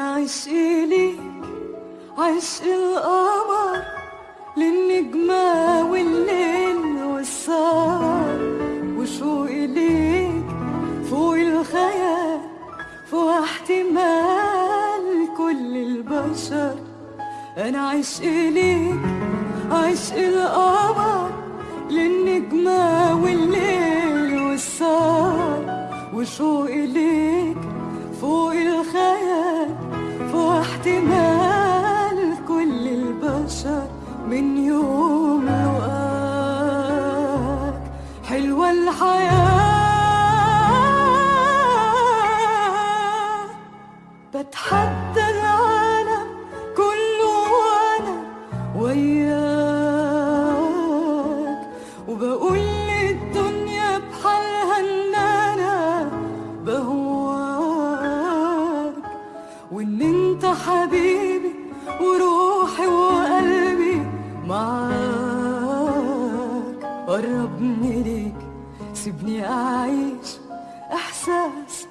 عشقي ليك عشق القمر للنجمة والليل والسهر. وشوقي ليك فوق الخيال فوق احتمال كل البشر. أنا عشقي ليك عشق القمر للنجمة والليل والسهر. وشوقي ليك احتمال كل البشر من يوم لقاك حلوة الحياة. بتحدى العالم كله وأنا وياك. وإن أنت حبيبي وروحي وقلبي معاك قربني ليك سيبني أعيش إحساس